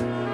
There's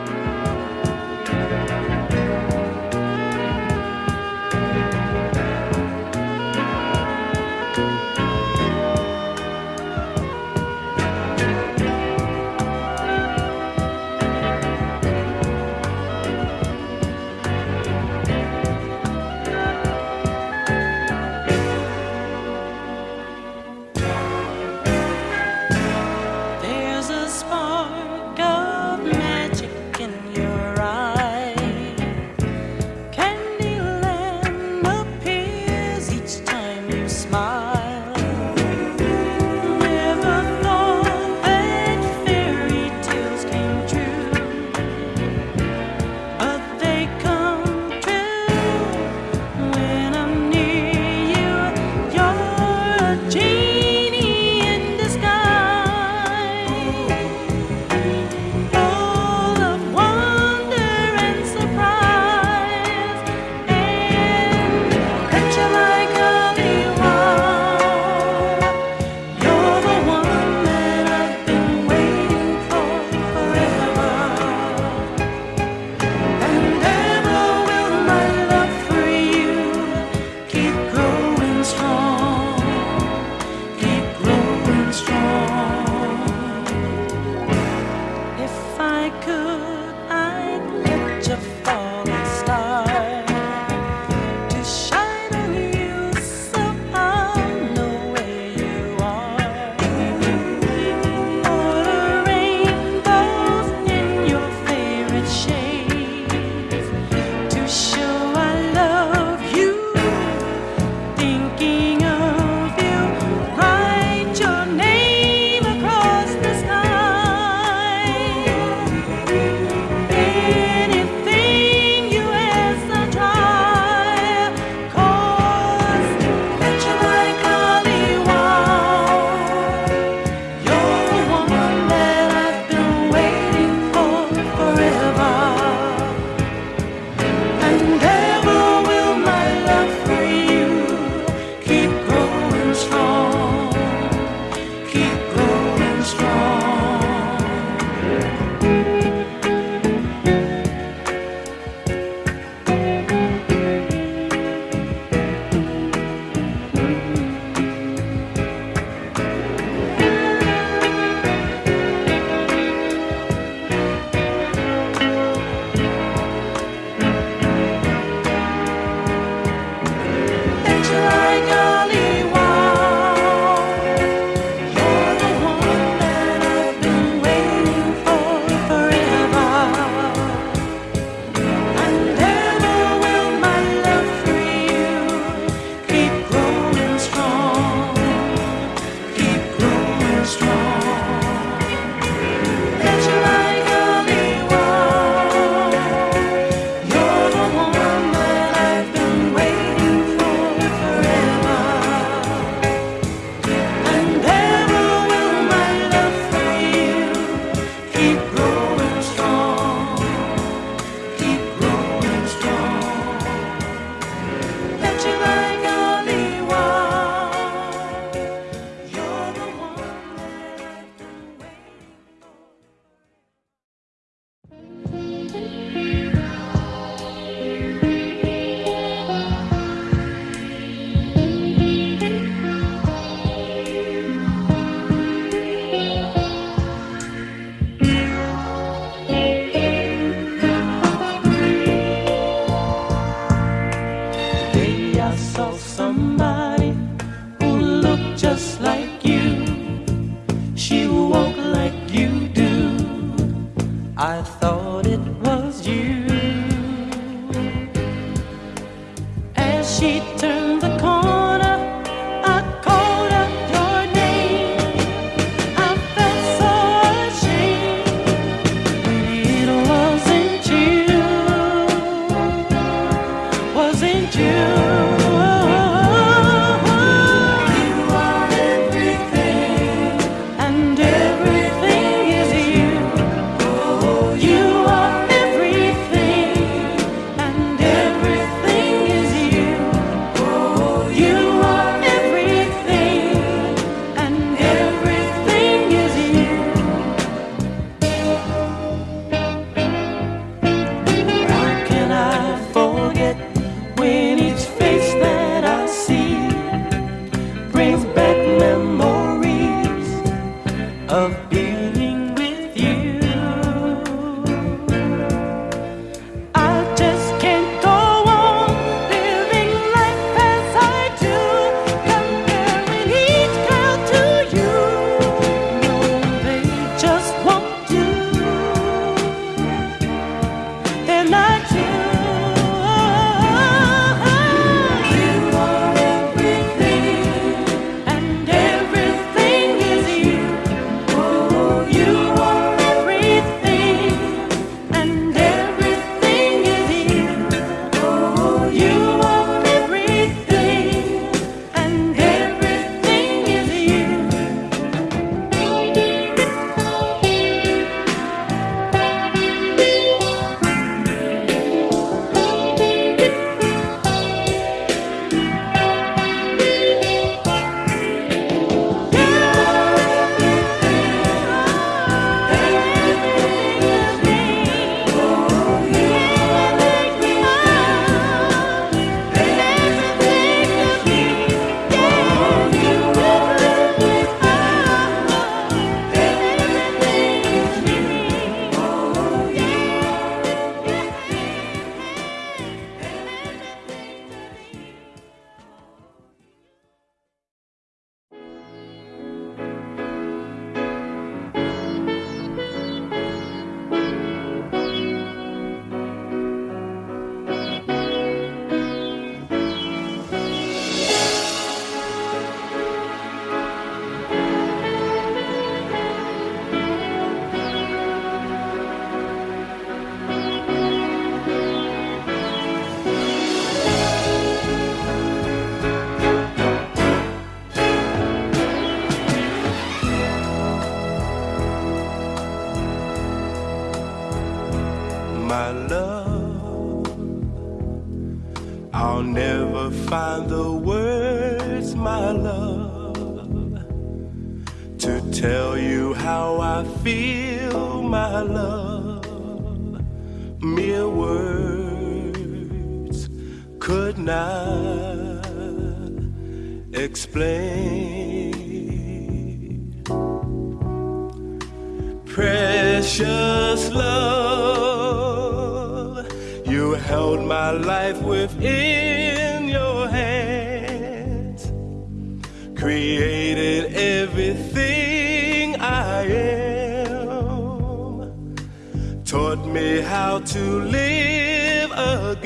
I'll never find the words, my love, to tell you how I feel, my love. Mere words could not explain. Precious love held my life within your hands, created everything I am, taught me how to live again.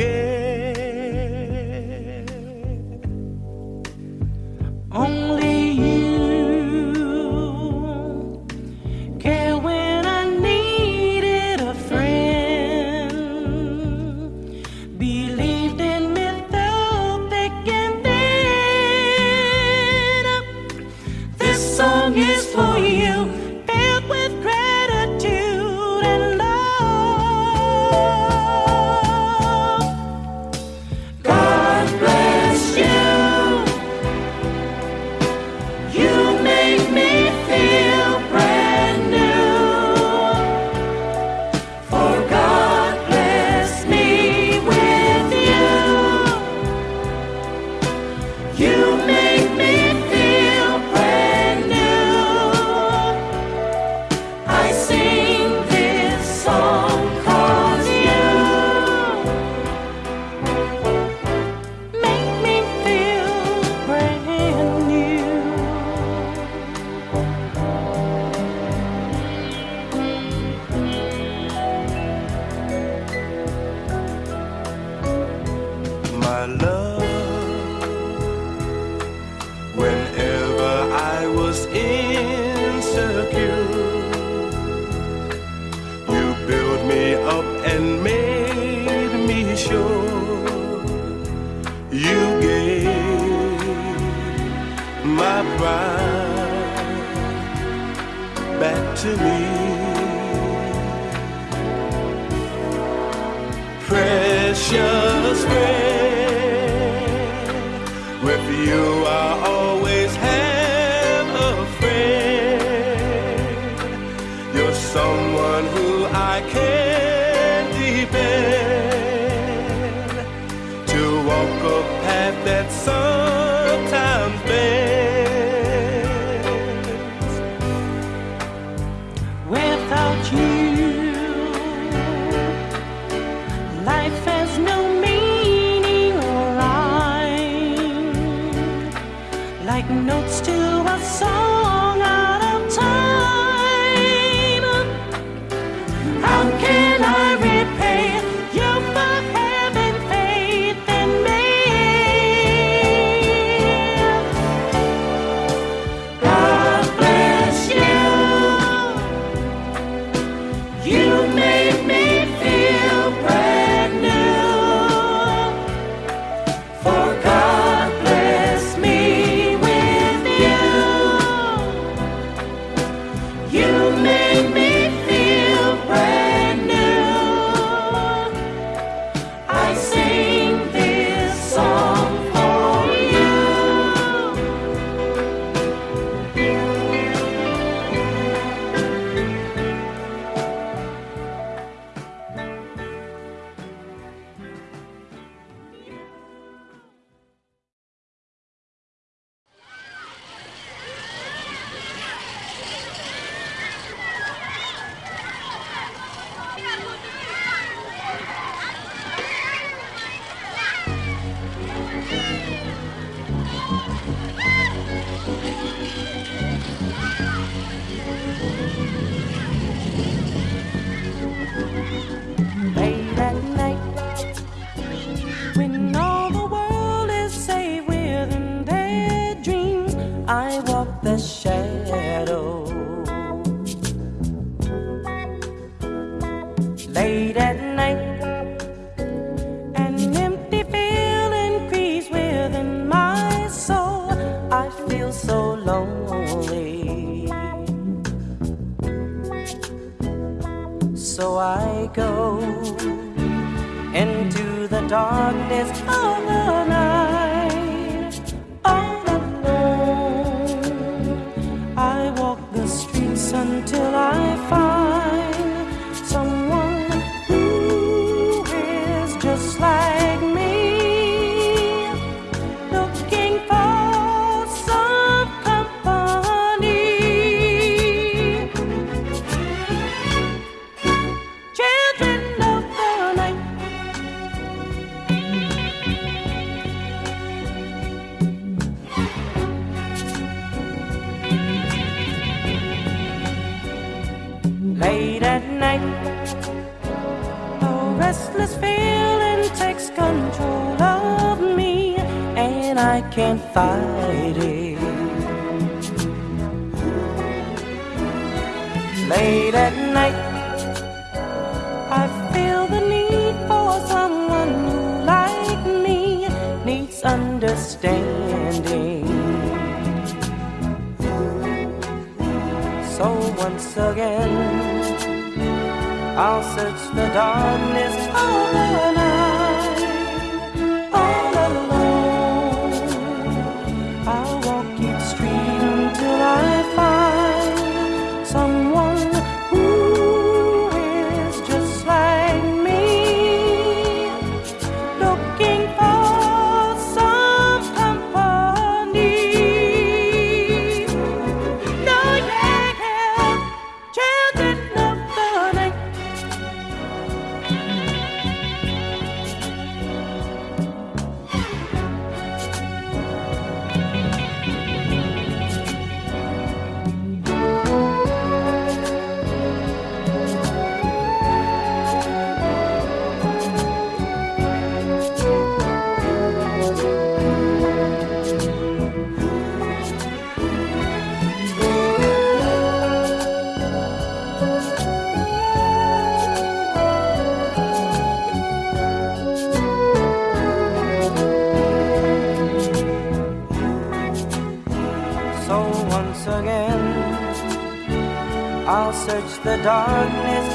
and made me sure you gave my pride back to me. So once again, I'll search the darkness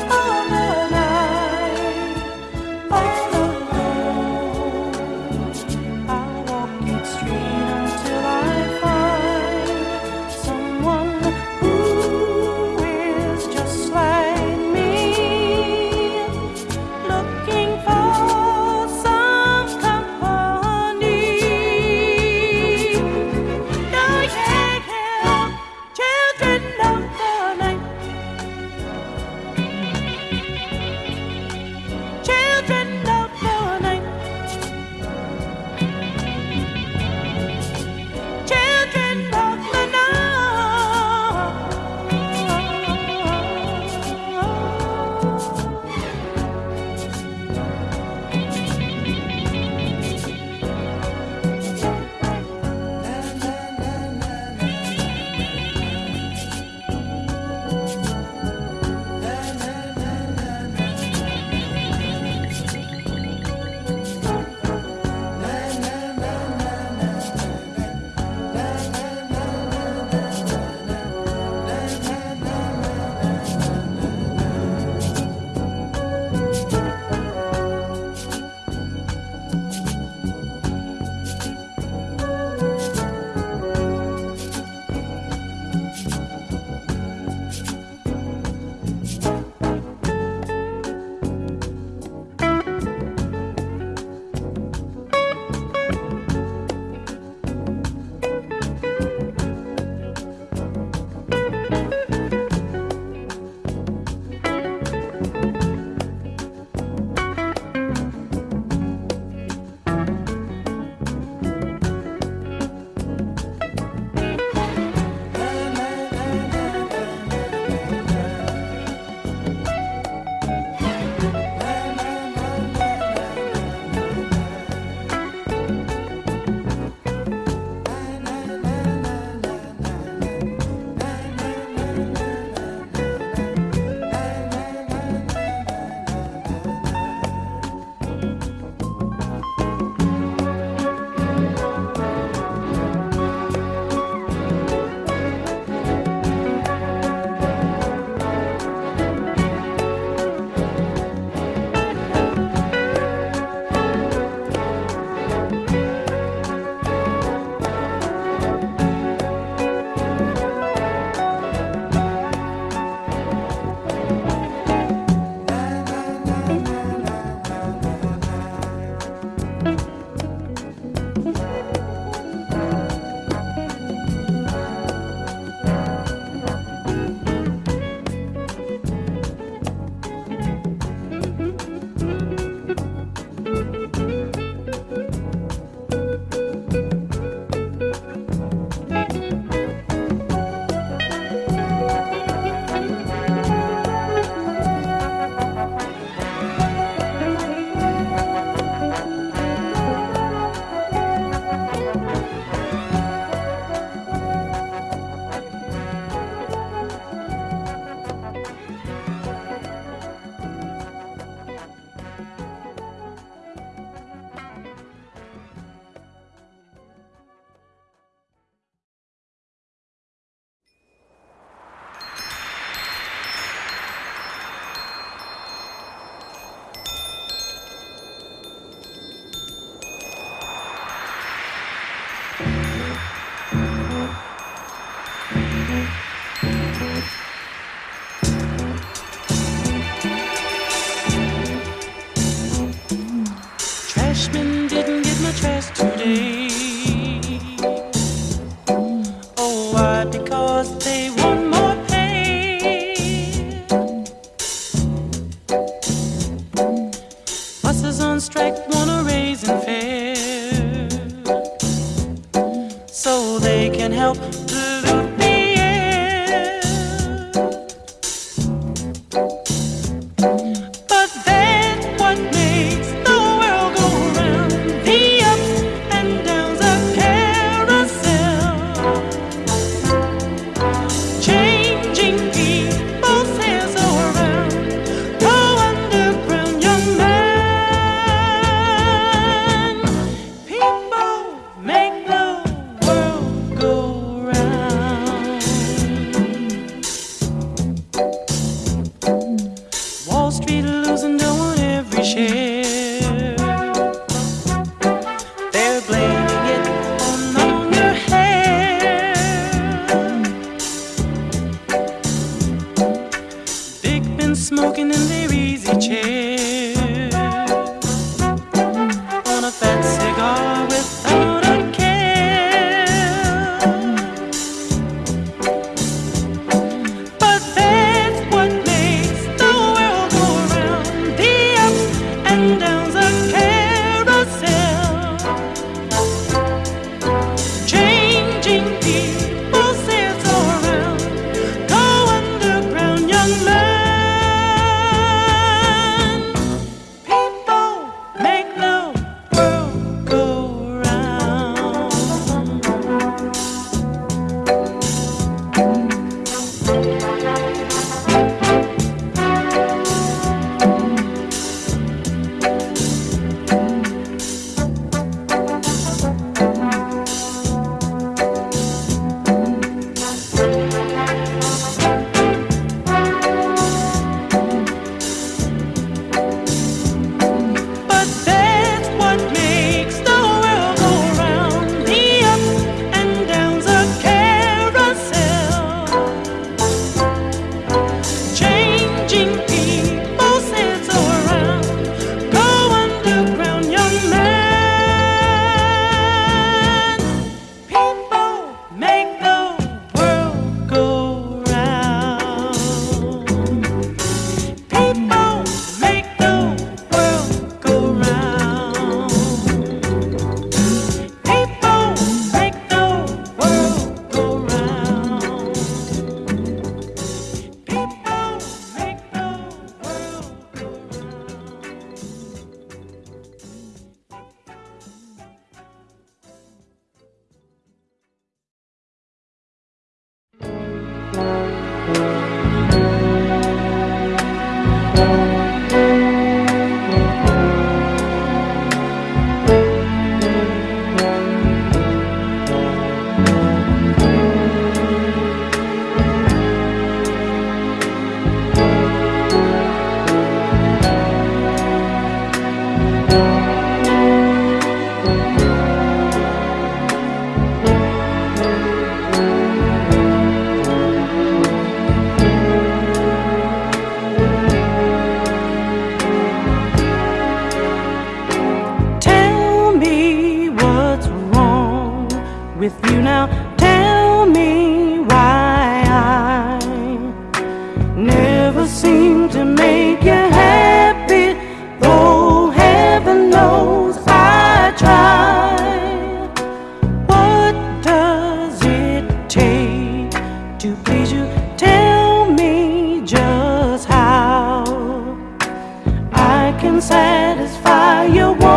to make up, that's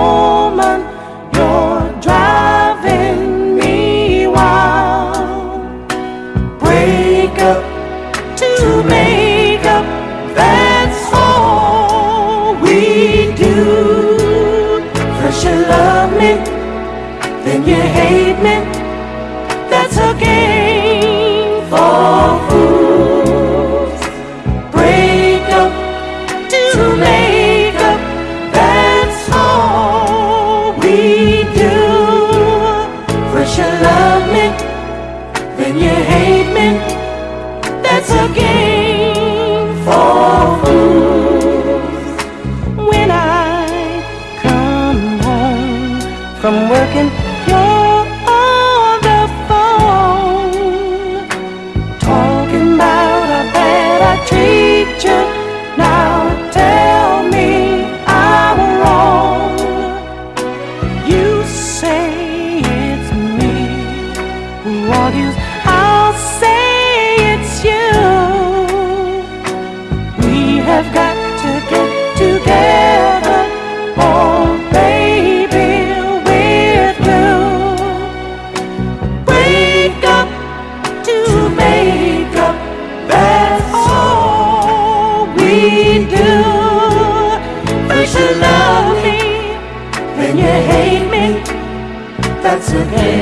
You say that's a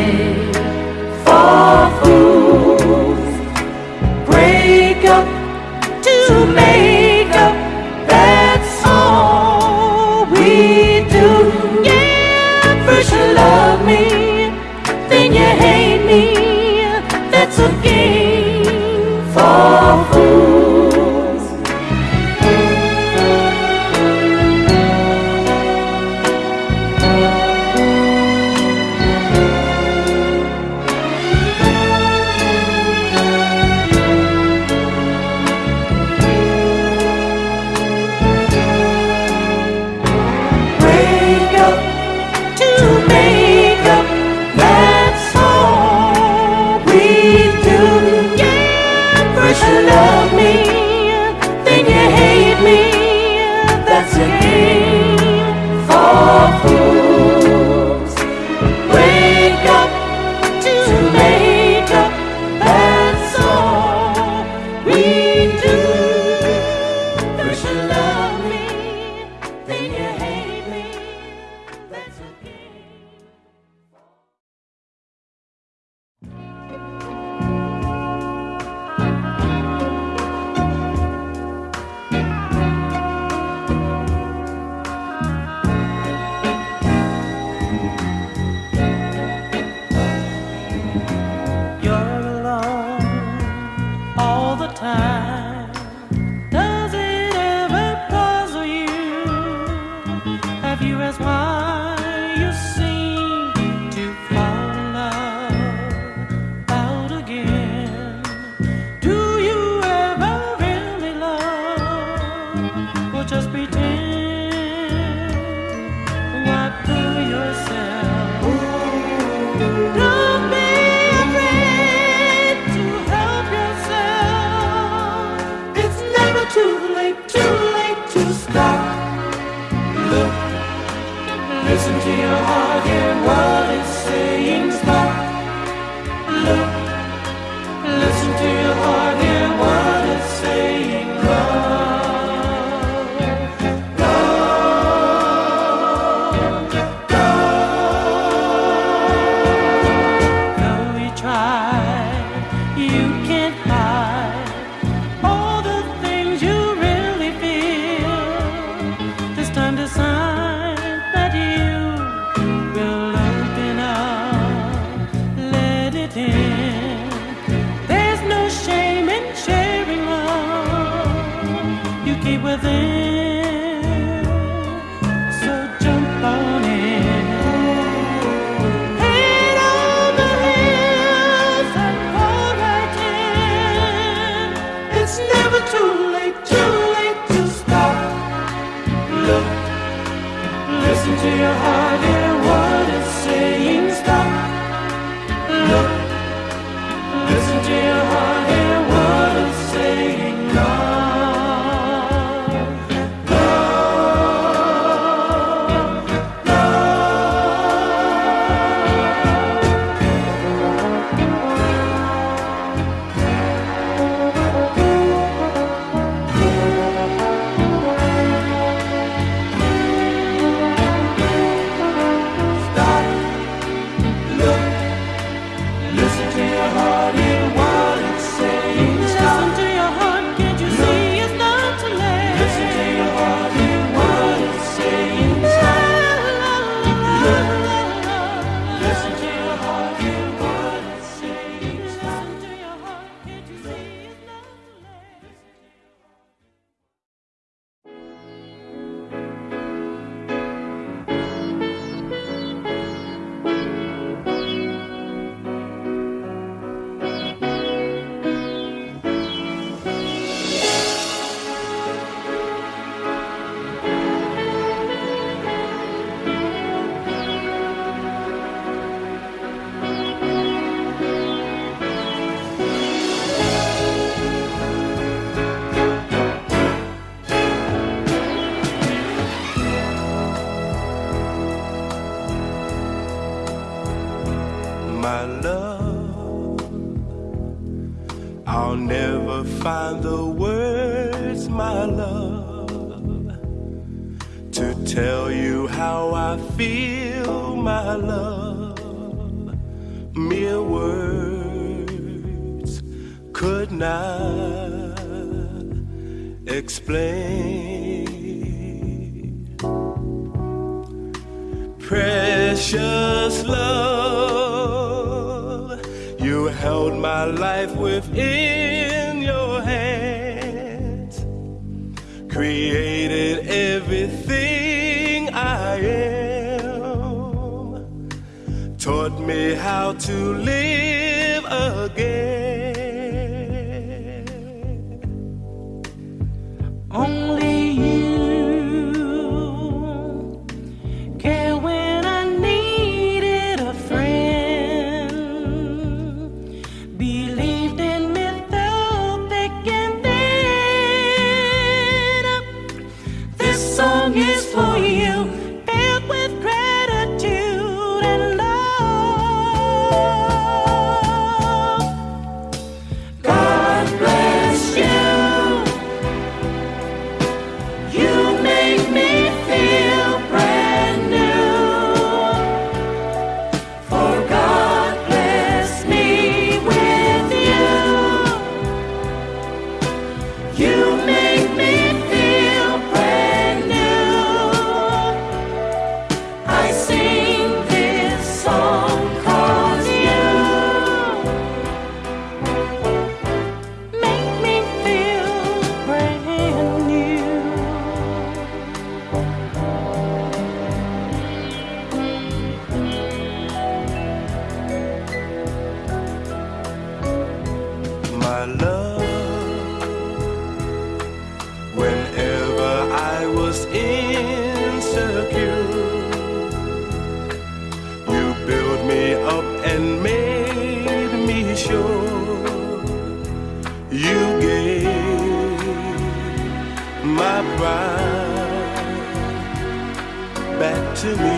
my love. I'll never find the words, my love, to tell you how I feel, my love. mere words could not explain. Precious love, held my life within your hands, created everything I am, taught me how to live again. My love. Whenever I was insecure, you built me up and made me sure. You gave my pride back to me.